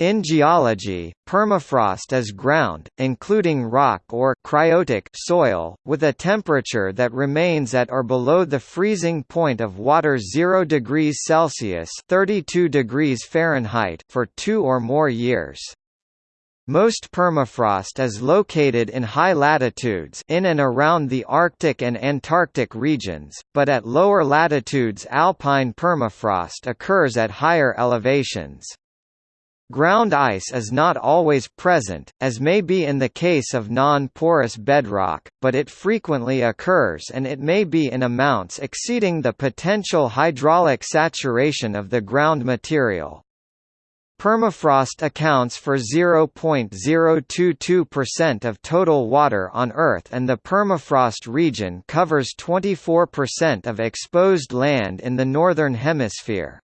In geology, permafrost is ground, including rock or cryotic soil, with a temperature that remains at or below the freezing point of water 0 degrees Celsius (32 degrees Fahrenheit) for 2 or more years. Most permafrost is located in high latitudes in and around the Arctic and Antarctic regions, but at lower latitudes alpine permafrost occurs at higher elevations. Ground ice is not always present, as may be in the case of non-porous bedrock, but it frequently occurs and it may be in amounts exceeding the potential hydraulic saturation of the ground material. Permafrost accounts for 0.022% of total water on Earth and the permafrost region covers 24% of exposed land in the Northern Hemisphere.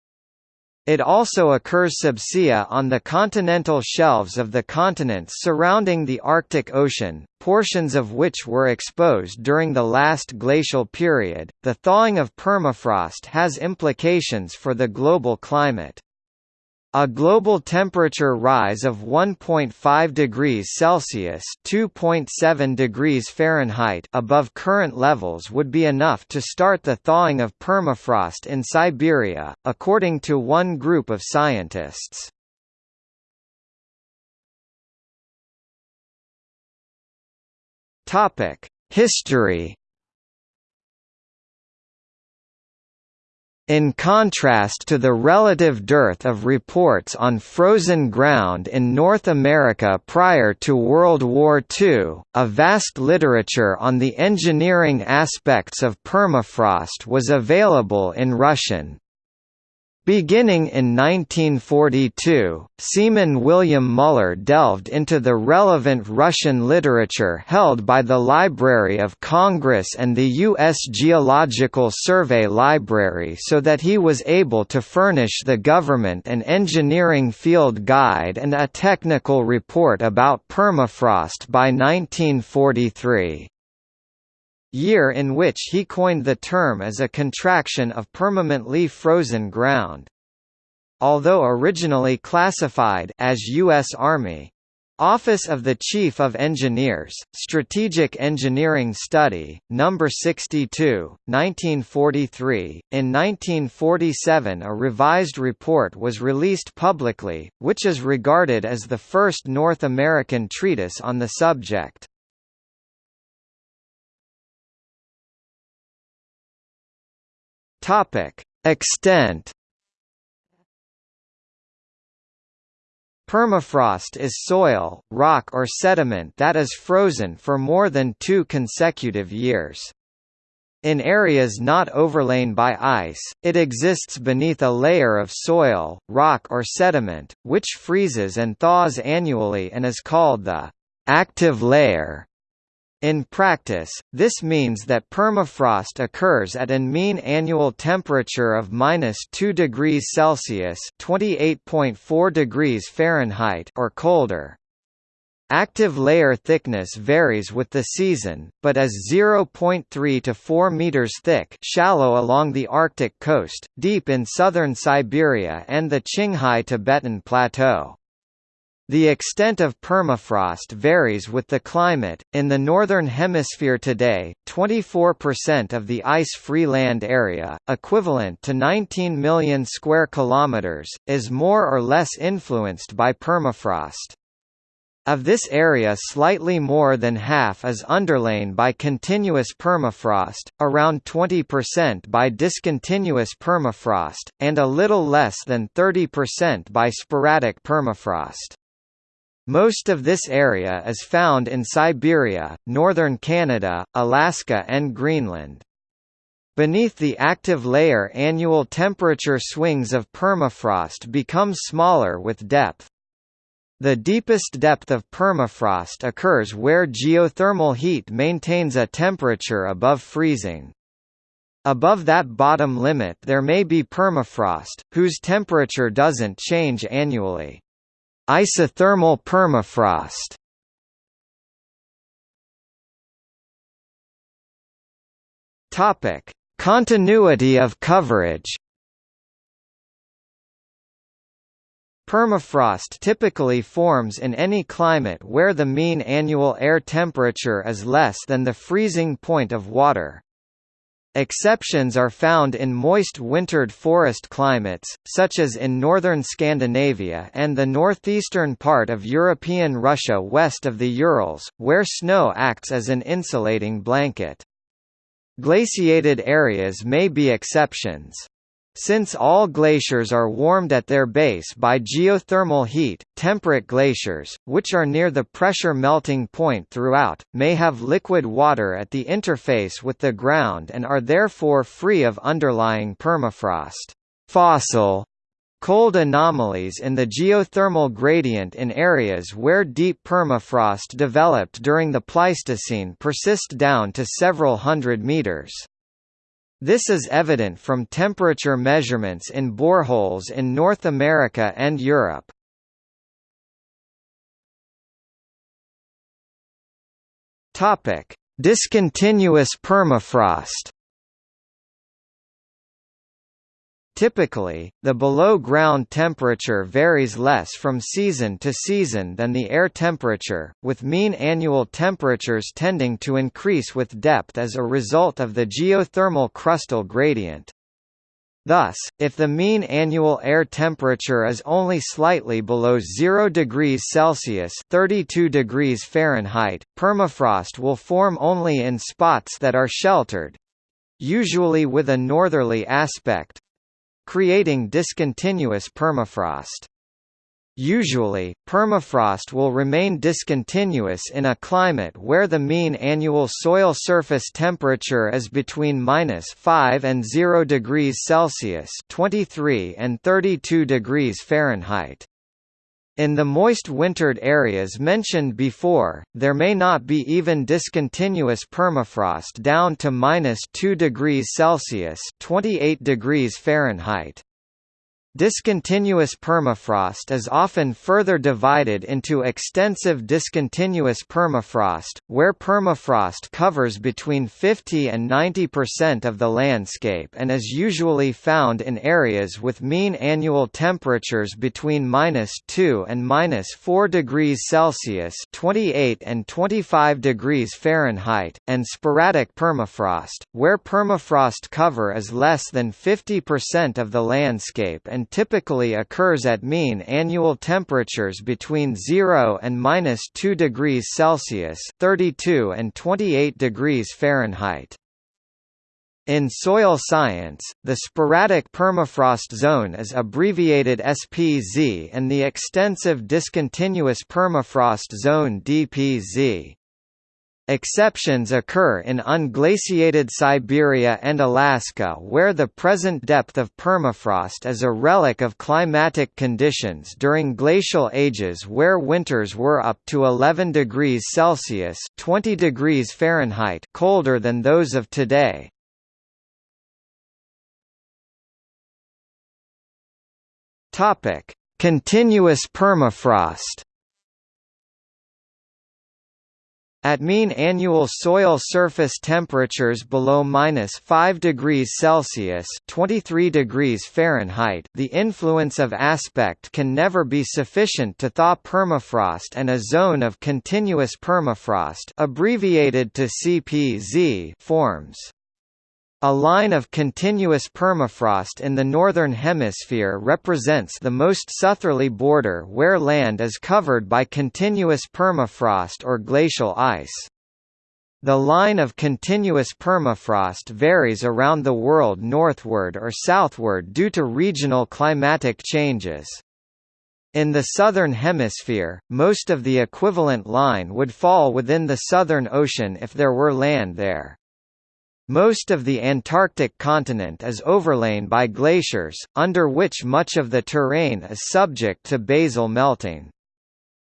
It also occurs subsea on the continental shelves of the continents surrounding the Arctic Ocean, portions of which were exposed during the last glacial period. The thawing of permafrost has implications for the global climate. A global temperature rise of 1.5 degrees Celsius (2.7 degrees Fahrenheit) above current levels would be enough to start the thawing of permafrost in Siberia, according to one group of scientists. Topic: History In contrast to the relative dearth of reports on frozen ground in North America prior to World War II, a vast literature on the engineering aspects of permafrost was available in Russian. Beginning in 1942, Siemon William Muller delved into the relevant Russian literature held by the Library of Congress and the U.S. Geological Survey Library so that he was able to furnish the government an engineering field guide and a technical report about permafrost by 1943 year in which he coined the term as a contraction of permanently frozen ground. Although originally classified as U.S. Army Office of the Chief of Engineers, Strategic Engineering Study, No. 62, 1943. In 1947 a revised report was released publicly, which is regarded as the first North American treatise on the subject. Topic: Extent. Permafrost is soil, rock or sediment that is frozen for more than two consecutive years. In areas not overlain by ice, it exists beneath a layer of soil, rock or sediment, which freezes and thaws annually and is called the active layer. In practice, this means that permafrost occurs at an mean annual temperature of minus 2 degrees Celsius (28.4 degrees Fahrenheit) or colder. Active layer thickness varies with the season, but is 0.3 to 4 meters thick, shallow along the Arctic coast, deep in southern Siberia and the Qinghai Tibetan Plateau. The extent of permafrost varies with the climate. In the northern hemisphere today, 24% of the ice-free land area, equivalent to 19 million square kilometers, is more or less influenced by permafrost. Of this area slightly more than half is underlain by continuous permafrost, around 20% by discontinuous permafrost, and a little less than 30% by sporadic permafrost. Most of this area is found in Siberia, northern Canada, Alaska and Greenland. Beneath the active layer annual temperature swings of permafrost become smaller with depth. The deepest depth of permafrost occurs where geothermal heat maintains a temperature above freezing. Above that bottom limit there may be permafrost, whose temperature doesn't change annually. Isothermal permafrost Topic: Continuity of coverage. Permafrost typically forms in any climate where the mean annual air temperature is less than the freezing point of water. Exceptions are found in moist wintered forest climates, such as in northern Scandinavia and the northeastern part of European Russia west of the Urals, where snow acts as an insulating blanket. Glaciated areas may be exceptions. Since all glaciers are warmed at their base by geothermal heat, temperate glaciers, which are near the pressure melting point throughout, may have liquid water at the interface with the ground and are therefore free of underlying permafrost. Fossil cold anomalies in the geothermal gradient in areas where deep permafrost developed during the Pleistocene persist down to several hundred meters. This is evident from temperature measurements in boreholes in North America and Europe. Topic: Discontinuous permafrost. Typically, the below-ground temperature varies less from season to season than the air temperature, with mean annual temperatures tending to increase with depth as a result of the geothermal crustal gradient. Thus, if the mean annual air temperature is only slightly below 0 degrees Celsius (32 degrees Fahrenheit), permafrost will form only in spots that are sheltered, usually with a northerly aspect, creating discontinuous permafrost. Usually, permafrost will remain discontinuous in a climate where the mean annual soil surface temperature is between minus 5 and 0 degrees Celsius (23 and 32 degrees Fahrenheit). In the moist wintered areas mentioned before, there may not be even discontinuous permafrost down to minus 2 degrees Celsius (28 degrees Fahrenheit). Discontinuous permafrost is often further divided into extensive discontinuous permafrost, where permafrost covers between 50 and 90% of the landscape and is usually found in areas with mean annual temperatures between -2 and -4 degrees Celsius (28 and 25 degrees Fahrenheit), and sporadic permafrost, where permafrost cover is less than 50% of the landscape and and typically occurs at mean annual temperatures between 0 and minus 2 degrees Celsius (32 and 28 degrees Fahrenheit). In soil science, the sporadic permafrost zone is abbreviated SPZ and the extensive discontinuous permafrost zone DPZ. Exceptions occur in unglaciated Siberia and Alaska where the present depth of permafrost is a relic of climatic conditions during glacial ages where winters were up to 11 degrees Celsius 20 degrees Fahrenheit colder than those of today. Continuous permafrost At mean annual soil surface temperatures below minus 5 degrees Celsius (23 degrees Fahrenheit), the influence of aspect can never be sufficient to thaw permafrost, and a zone of continuous permafrost, abbreviated to CPZ, forms. A line of continuous permafrost in the Northern Hemisphere represents the most southerly border where land is covered by continuous permafrost or glacial ice. The line of continuous permafrost varies around the world northward or southward due to regional climatic changes. In the Southern Hemisphere, most of the equivalent line would fall within the Southern Ocean if there were land there. Most of the Antarctic continent is overlain by glaciers, under which much of the terrain is subject to basal melting.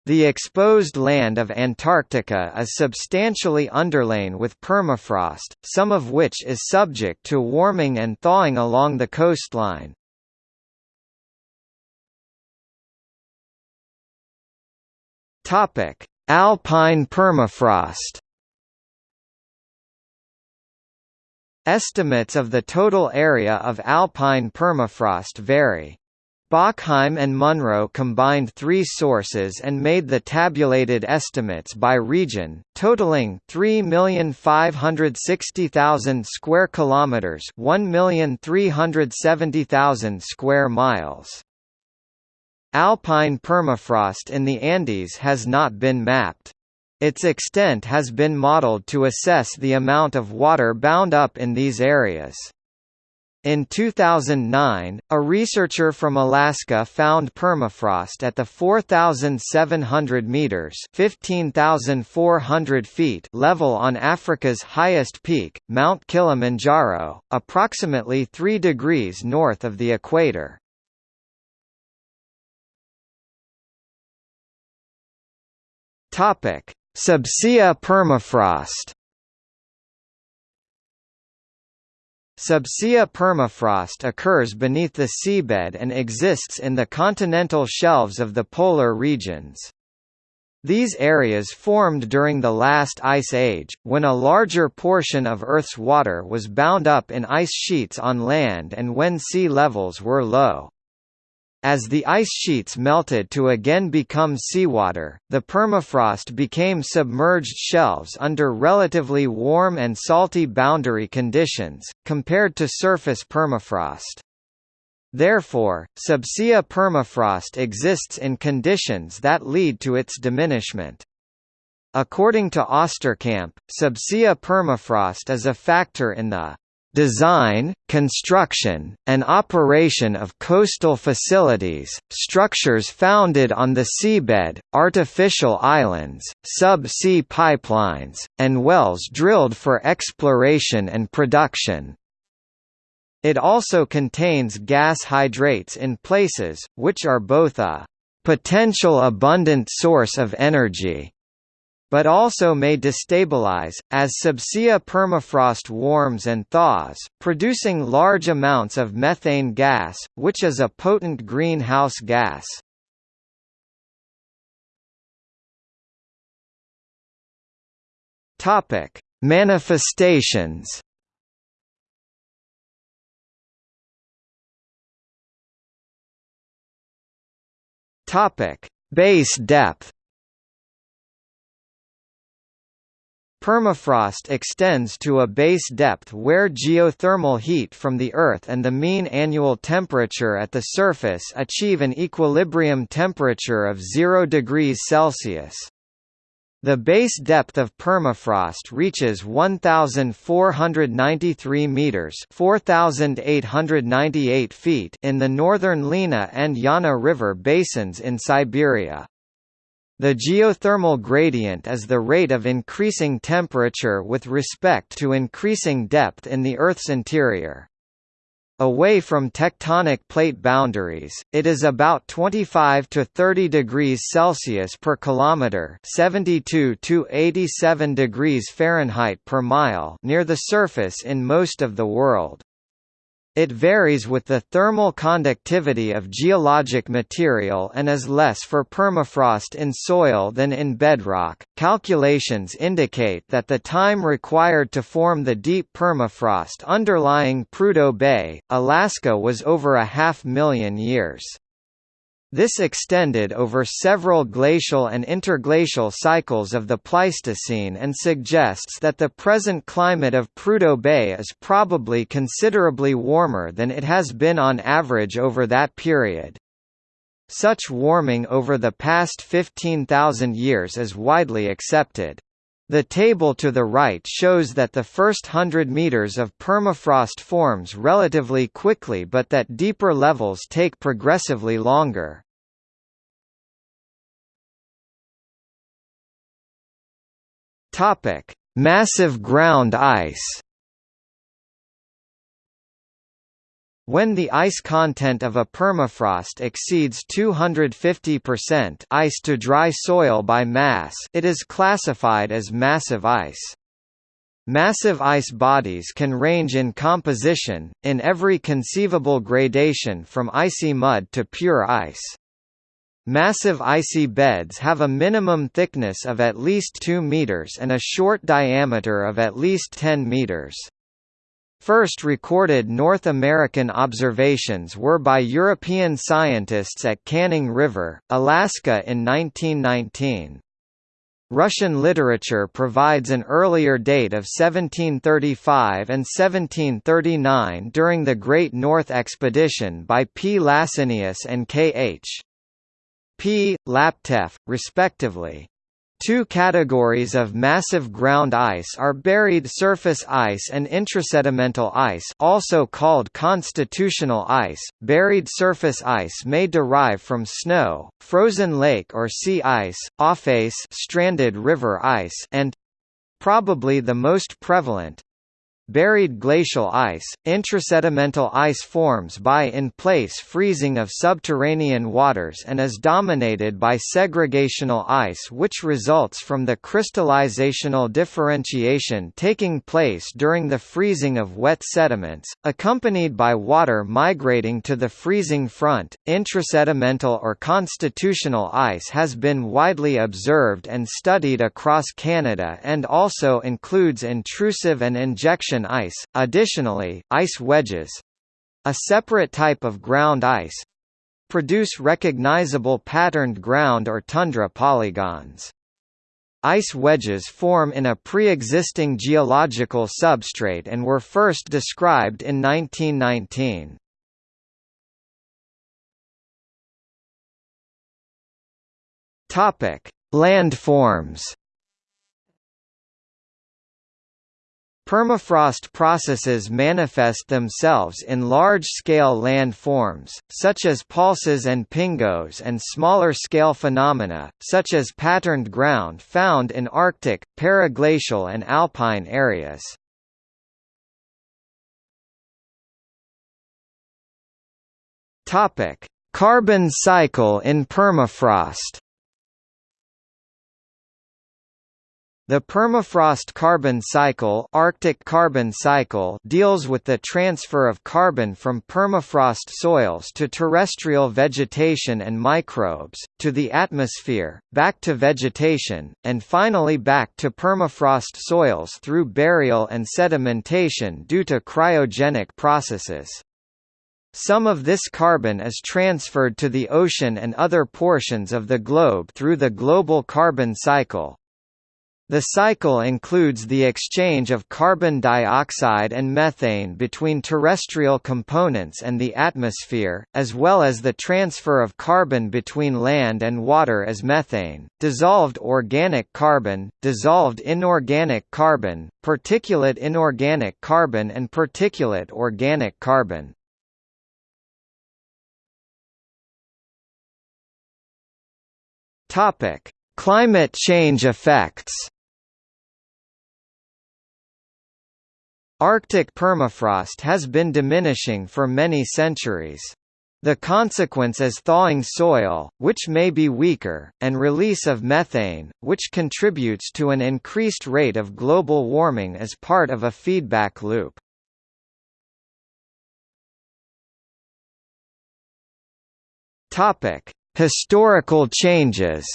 The exposed land of Antarctica is substantially underlain with permafrost, some of which is subject to warming and thawing along the coastline. Alpine permafrost Estimates of the total area of alpine permafrost vary. Bockheim and Munroe combined three sources and made the tabulated estimates by region, totaling 3,560,000 square kilometers, 1,370,000 square miles. Alpine permafrost in the Andes has not been mapped. Its extent has been modeled to assess the amount of water bound up in these areas. In 2009, a researcher from Alaska found permafrost at the 4,700 meters (15,400 feet) level on Africa's highest peak, Mount Kilimanjaro, approximately 3 degrees north of the equator. Topic: Subsea permafrost. Subsea permafrost occurs beneath the seabed and exists in the continental shelves of the polar regions. These areas formed during the last ice age, when a larger portion of Earth's water was bound up in ice sheets on land and when sea levels were low. As the ice sheets melted to again become seawater, the permafrost became submerged shelves under relatively warm and salty boundary conditions, compared to surface permafrost. Therefore, subsea permafrost exists in conditions that lead to its diminishment. According to Osterkamp, subsea permafrost is a factor in the design, construction, and operation of coastal facilities, structures founded on the seabed, artificial islands, sub-sea pipelines, and wells drilled for exploration and production. It also contains gas hydrates in places, which are both a potential abundant source of energy but also may destabilize, as subsea permafrost warms and thaws, producing large amounts of methane gas, which is a potent greenhouse gas. Topic: Manifestations. Topic: Base depth. Permafrost extends to a base depth where geothermal heat from the Earth and the mean annual temperature at the surface achieve an equilibrium temperature of 0 degrees Celsius. The base depth of permafrost reaches 1493 meters, 4898 feet in the northern Lena and Yana River basins in Siberia. The geothermal gradient is the rate of increasing temperature with respect to increasing depth in the Earth's interior. Away from tectonic plate boundaries, it is about 25 to 30 degrees Celsius per kilometer, 72 to 87 degrees Fahrenheit per mile near the surface in most of the world. It varies with the thermal conductivity of geologic material and is less for permafrost in soil than in bedrock. Calculations indicate that the time required to form the deep permafrost underlying Prudhoe Bay, Alaska was over a half million years. This extended over several glacial and interglacial cycles of the Pleistocene and suggests that the present climate of Prudhoe Bay is probably considerably warmer than it has been on average over that period. Such warming over the past 15,000 years is widely accepted. The table to the right shows that the first hundred meters of permafrost forms relatively quickly but that deeper levels take progressively longer. Topic: Massive ground ice. When the ice content of a permafrost exceeds 250% ice to dry soil by mass, it is classified as massive ice. Massive ice bodies can range in composition, in every conceivable gradation from icy mud to pure ice. Massive icy beds have a minimum thickness of at least 2 meters and a short diameter of at least 10 meters. First recorded North American observations were by European scientists at Canning River, Alaska in 1919. Russian literature provides an earlier date of 1735 and 1739 during the Great North Expedition by P. Lassinius and K. H. P. Laptev, respectively. Two categories of massive ground ice are buried surface ice and intrasedimental ice also called constitutional ice. Buried surface ice may derive from snow, frozen lake or sea ice, aufeis stranded river ice and probably the most prevalent Buried glacial ice, intrasedimental ice forms by in-place freezing of subterranean waters and is dominated by segregational ice which results from the crystallizational differentiation taking place during the freezing of wet sediments, accompanied by water migrating to the freezing front. Intrasedimental or constitutional ice has been widely observed and studied across Canada and also includes intrusive and injection ice. Additionally, ice wedges a separate type of ground ice produce recognizable patterned ground or tundra polygons. Ice wedges form in a pre-existing geological substrate and were first described in 1919. Topic: Landforms. Permafrost processes manifest themselves in large-scale landforms, such as palsas and pingos and smaller-scale phenomena, such as patterned ground found in Arctic, paraglacial and alpine areas. Carbon cycle in permafrost The permafrost carbon cycle, Arctic carbon cycle deals with the transfer of carbon from permafrost soils to terrestrial vegetation and microbes, to the atmosphere, back to vegetation, and finally back to permafrost soils through burial and sedimentation due to cryogenic processes. Some of this carbon is transferred to the ocean and other portions of the globe through the global carbon cycle. The cycle includes the exchange of carbon dioxide and methane between terrestrial components and the atmosphere, as well as the transfer of carbon between land and water as methane, dissolved organic carbon, dissolved inorganic carbon, particulate inorganic carbon and particulate organic carbon. Climate change effects Arctic permafrost has been diminishing for many centuries. The consequence is thawing soil, which may be weaker, and release of methane, which contributes to an increased rate of global warming as part of a feedback loop. Historical changes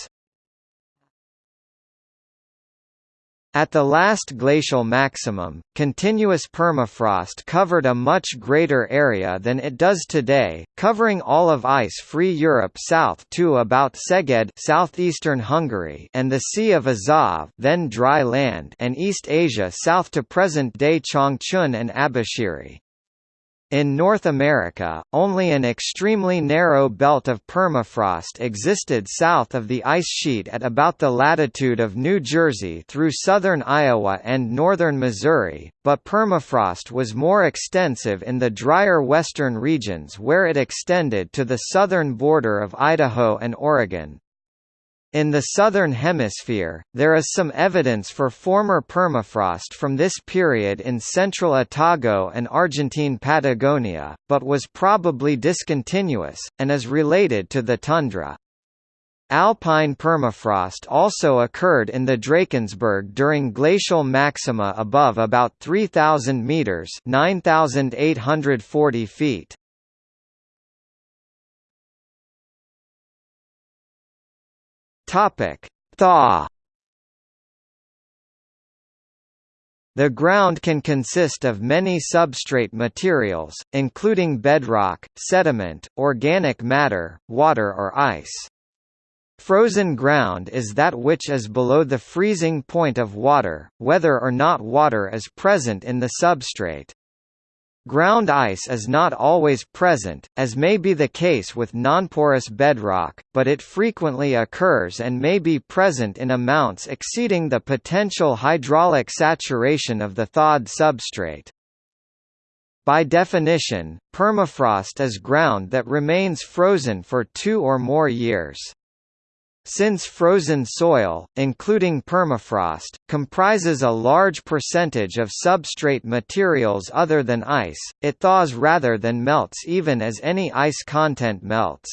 At the last glacial maximum, continuous permafrost covered a much greater area than it does today, covering all of ice-free Europe south to about Szeged southeastern Hungary and the Sea of Azov then dry land and East Asia south to present-day Changchun and Abashiri. In North America, only an extremely narrow belt of permafrost existed south of the ice sheet at about the latitude of New Jersey through southern Iowa and northern Missouri, but permafrost was more extensive in the drier western regions where it extended to the southern border of Idaho and Oregon. In the Southern Hemisphere, there is some evidence for former permafrost from this period in central Otago and Argentine Patagonia, but was probably discontinuous, and is related to the tundra. Alpine permafrost also occurred in the Drakensberg during glacial maxima above about 3,000 metres 9,840 feet. Topic: Thaw. The ground can consist of many substrate materials, including bedrock, sediment, organic matter, water or ice. Frozen ground is that which is below the freezing point of water, whether or not water is present in the substrate. Ground ice is not always present, as may be the case with nonporous bedrock, but it frequently occurs and may be present in amounts exceeding the potential hydraulic saturation of the thawed substrate. By definition, permafrost is ground that remains frozen for two or more years. Since frozen soil, including permafrost, comprises a large percentage of substrate materials other than ice, it thaws rather than melts even as any ice content melts.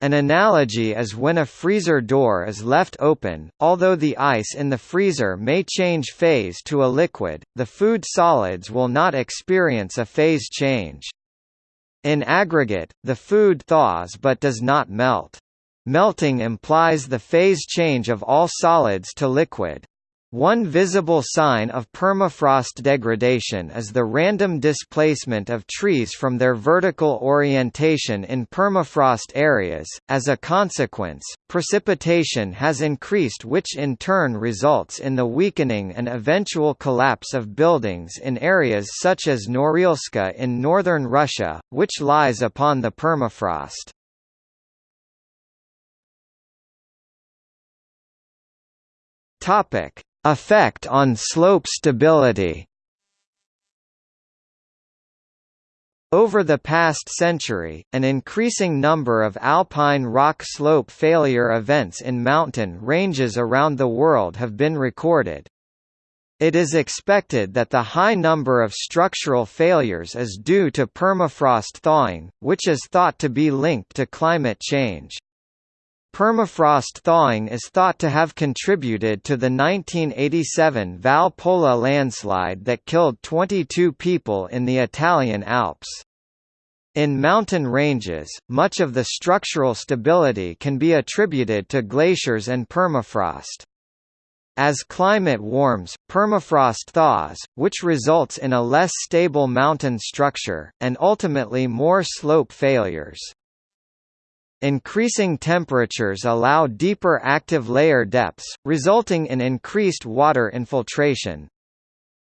An analogy is when a freezer door is left open, although the ice in the freezer may change phase to a liquid, the food solids will not experience a phase change. In aggregate, the food thaws but does not melt. Melting implies the phase change of all solids to liquid. One visible sign of permafrost degradation is the random displacement of trees from their vertical orientation in permafrost areas. As a consequence, precipitation has increased, which in turn results in the weakening and eventual collapse of buildings in areas such as Norilska in northern Russia, which lies upon the permafrost. Topic: Effect on slope stability. Over the past century, an increasing number of alpine rock slope failure events in mountain ranges around the world have been recorded. It is expected that the high number of structural failures is due to permafrost thawing, which is thought to be linked to climate change. Permafrost thawing is thought to have contributed to the 1987 Val Pola landslide that killed 22 people in the Italian Alps. In mountain ranges, much of the structural stability can be attributed to glaciers and permafrost. As climate warms, permafrost thaws, which results in a less stable mountain structure, and ultimately more slope failures. Increasing temperatures allow deeper active layer depths, resulting in increased water infiltration.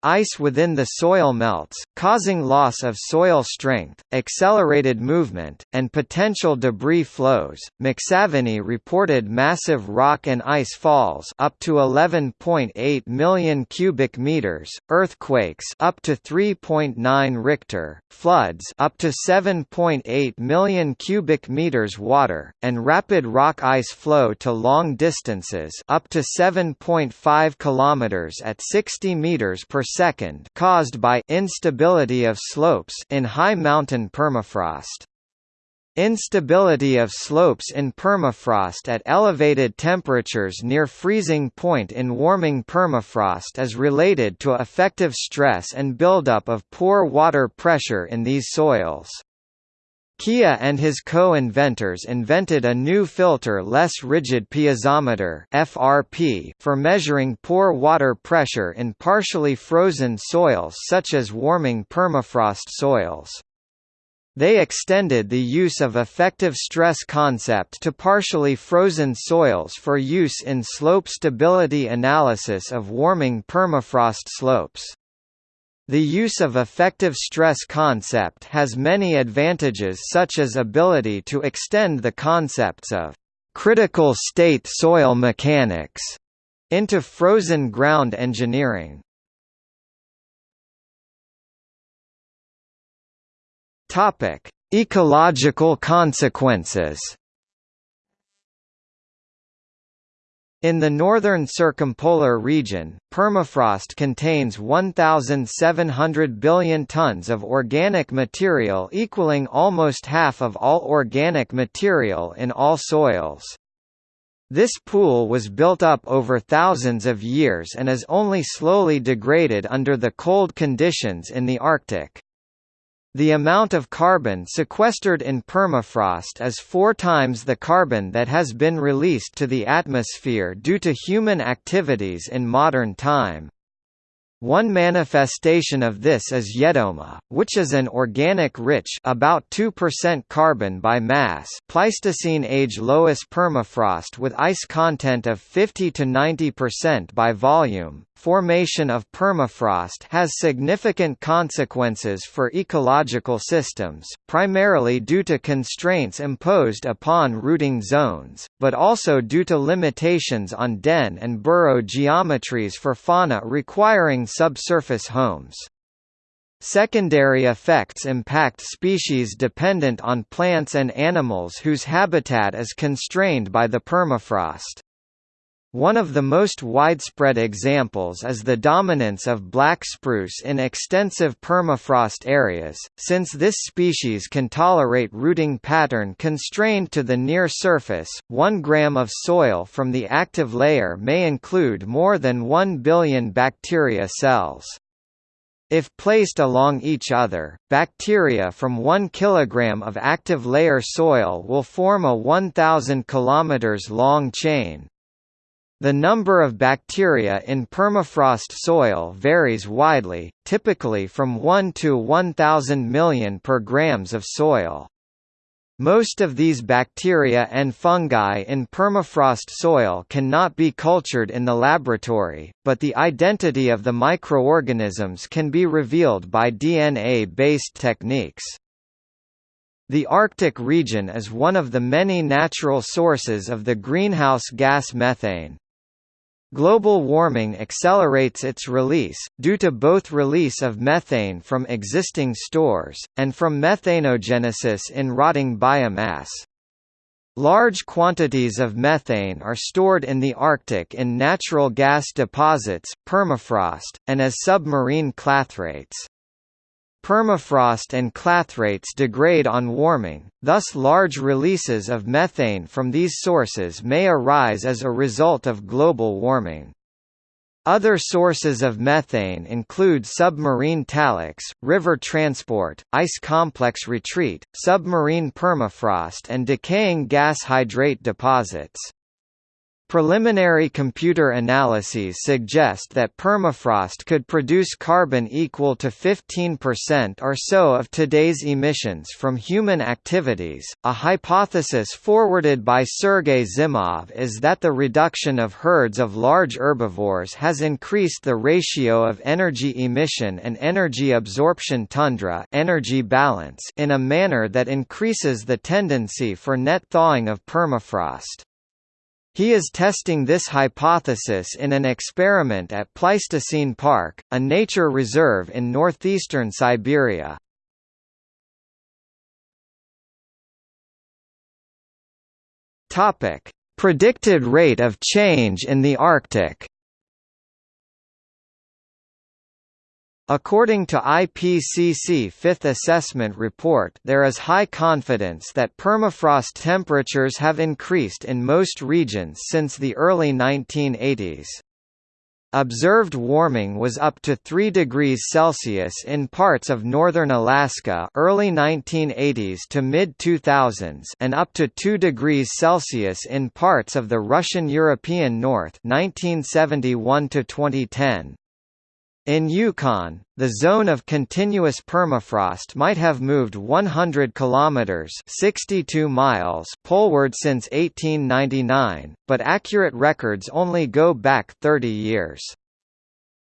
Ice within the soil melts, causing loss of soil strength, accelerated movement, and potential debris flows. McSaveney reported massive rock and ice falls up to 11.8 million cubic meters, earthquakes up to 3.9 Richter, floods up to 7.8 million cubic meters water, and rapid rock ice flow to long distances up to 7.5 kilometers at 60 meters per second caused by instability of slopes in high mountain permafrost. Instability of slopes in permafrost at elevated temperatures near freezing point in warming permafrost is related to effective stress and buildup of pore water pressure in these soils. Kea and his co-inventors invented a new filter less rigid piezometer FRP for measuring pore water pressure in partially frozen soils such as warming permafrost soils. They extended the use of effective stress concept to partially frozen soils for use in slope stability analysis of warming permafrost slopes. The use of effective stress concept has many advantages such as ability to extend the concepts of critical state soil mechanics into frozen ground engineering. Topic: Ecological consequences In the northern circumpolar region, permafrost contains 1,700 billion tons of organic material equaling almost half of all organic material in all soils. This pool was built up over thousands of years and is only slowly degraded under the cold conditions in the Arctic. The amount of carbon sequestered in permafrost is four times the carbon that has been released to the atmosphere due to human activities in modern time. One manifestation of this is Yedoma, which is an organic-rich about 2% carbon by mass Pleistocene age loess permafrost with ice content of 50 to 90% by volume. Formation of permafrost has significant consequences for ecological systems, primarily due to constraints imposed upon rooting zones, but also due to limitations on den and burrow geometries for fauna requiring subsurface homes. Secondary effects impact species dependent on plants and animals whose habitat is constrained by the permafrost. One of the most widespread examples is the dominance of black spruce in extensive permafrost areas, since this species can tolerate rooting pattern constrained to the near surface. 1 gram of soil from the active layer may include more than 1 billion bacteria cells. If placed along each other, bacteria from 1 kg of active layer soil will form a 1,000 km long chain, the number of bacteria in permafrost soil varies widely, typically from 1 to 1,000 million per grams of soil. Most of these bacteria and fungi in permafrost soil cannot be cultured in the laboratory, but the identity of the microorganisms can be revealed by DNA-based techniques. The Arctic region is one of the many natural sources of the greenhouse gas methane, Global warming accelerates its release, due to both release of methane from existing stores, and from methanogenesis in rotting biomass. Large quantities of methane are stored in the Arctic in natural gas deposits, permafrost, and as submarine clathrates. Permafrost and clathrates degrade on warming, thus large releases of methane from these sources may arise as a result of global warming. Other sources of methane include submarine taliks, river transport, ice complex retreat, submarine permafrost and decaying gas hydrate deposits. Preliminary computer analyses suggest that permafrost could produce carbon equal to 15% or so of today's emissions from human activities. A hypothesis forwarded by Sergei Zimov is that the reduction of herds of large herbivores has increased the ratio of energy emission and energy absorption tundra energy balance in a manner that increases the tendency for net thawing of permafrost. He is testing this hypothesis in an experiment at Pleistocene Park, a nature reserve in northeastern Siberia. Topic: Predicted rate of change in the Arctic. According to IPCC Fifth Assessment Report there is high confidence that permafrost temperatures have increased in most regions since the early 1980s. Observed warming was up to 3 degrees Celsius in parts of northern Alaska early 1980s to mid-2000s and up to 2 degrees Celsius in parts of the Russian European North 1971 to 2010. In Yukon, the zone of continuous permafrost might have moved 100 kilometers (62 miles) poleward since 1899, but accurate records only go back 30 years.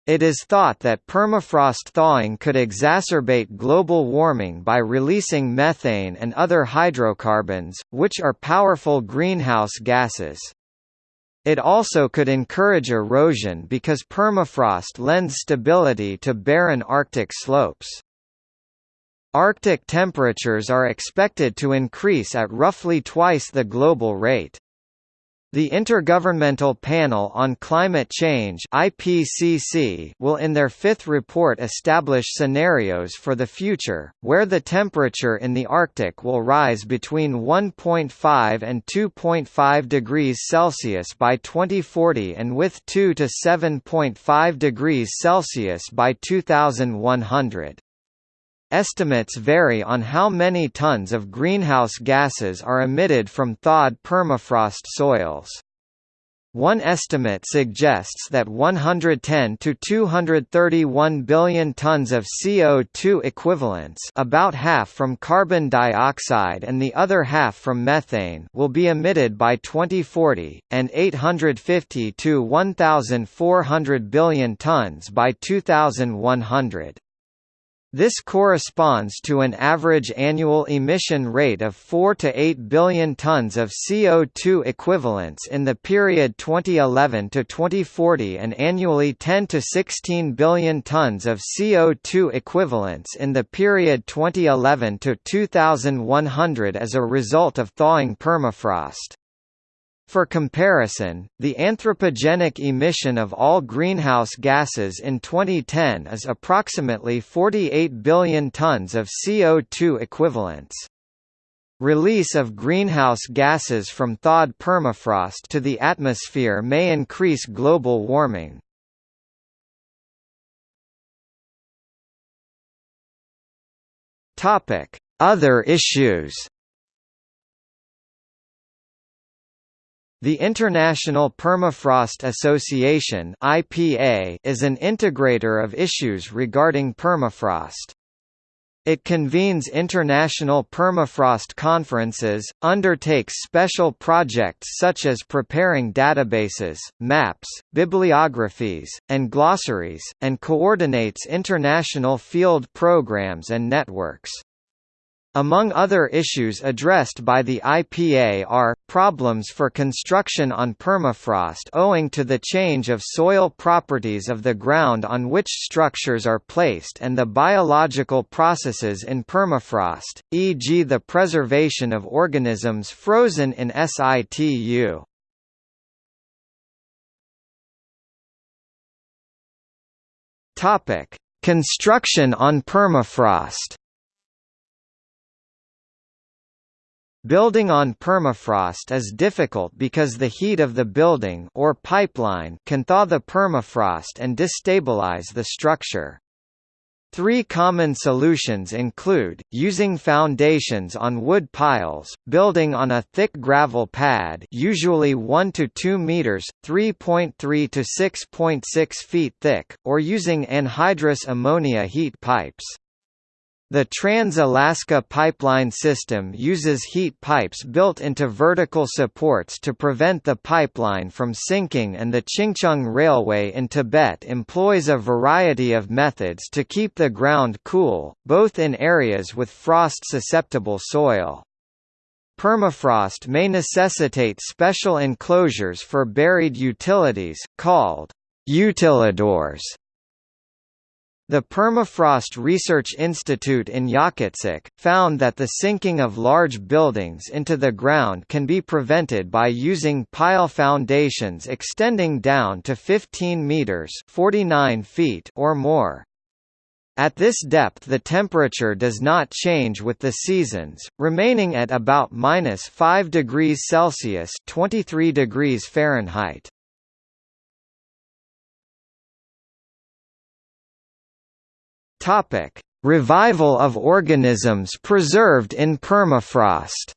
It is thought that permafrost thawing could exacerbate global warming by releasing methane and other hydrocarbons, which are powerful greenhouse gases. It also could encourage erosion because permafrost lends stability to barren Arctic slopes. Arctic temperatures are expected to increase at roughly twice the global rate. The Intergovernmental Panel on Climate Change IPCC will in their fifth report establish scenarios for the future, where the temperature in the Arctic will rise between 1.5 and 2.5 degrees Celsius by 2040 and with 2 to 7.5 degrees Celsius by 2100. Estimates vary on how many tons of greenhouse gases are emitted from thawed permafrost soils. One estimate suggests that 110 to 231 billion tons of CO2 equivalents about half from carbon dioxide and the other half from methane will be emitted by 2040, and 850 to 1,400 billion tons by 2100. This corresponds to an average annual emission rate of 4 to 8 billion tons of CO2 equivalents in the period 2011 to 2040 and annually 10 to 16 billion tons of CO2 equivalents in the period 2011 to 2100 as a result of thawing permafrost. For comparison, the anthropogenic emission of all greenhouse gases in 2010 is approximately 48 billion tons of CO2 equivalents. Release of greenhouse gases from thawed permafrost to the atmosphere may increase global warming. Other issues The International Permafrost Association (IPA) is an integrator of issues regarding permafrost. It convenes international permafrost conferences, undertakes special projects such as preparing databases, maps, bibliographies, and glossaries, and coordinates international field programs and networks. Among other issues addressed by the IPA are, problems for construction on permafrost owing to the change of soil properties of the ground on which structures are placed and the biological processes in permafrost, e.g. the preservation of organisms frozen in situ. Construction on permafrost Building on permafrost is difficult because the heat of the building or pipeline can thaw the permafrost and destabilize the structure. Three common solutions include, using foundations on wood piles, building on a thick gravel pad usually 1 to 2 meters, 3.3 to 6.6 feet thick, or using anhydrous ammonia heat pipes. The Trans-Alaska Pipeline System uses heat pipes built into vertical supports to prevent the pipeline from sinking and the Qingzang Railway in Tibet employs a variety of methods to keep the ground cool, both in areas with frost-susceptible soil. Permafrost may necessitate special enclosures for buried utilities, called utilidors the Permafrost Research Institute in Yakutsk, found that the sinking of large buildings into the ground can be prevented by using pile foundations extending down to 15 meters 49 feet or more. At this depth the temperature does not change with the seasons, remaining at about minus 5 degrees Celsius 23 degrees Fahrenheit. Topic: Revival of organisms preserved in permafrost.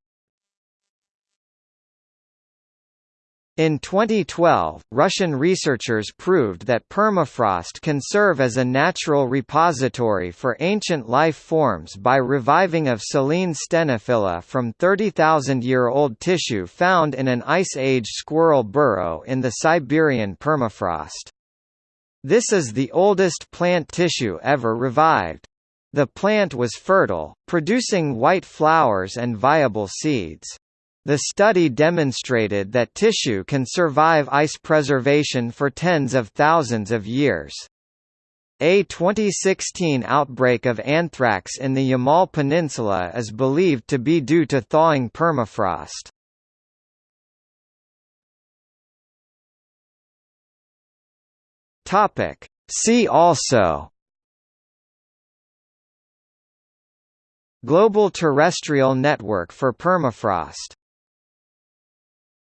In 2012, Russian researchers proved that permafrost can serve as a natural repository for ancient life forms by reviving of Silene stenophylla from 30,000-year-old tissue found in an Ice Age squirrel burrow in the Siberian permafrost. This is the oldest plant tissue ever revived. The plant was fertile, producing white flowers and viable seeds. The study demonstrated that tissue can survive ice preservation for tens of thousands of years. A 2016 outbreak of anthrax in the Yamal Peninsula is believed to be due to thawing permafrost. Topic. See also Global Terrestrial Network for Permafrost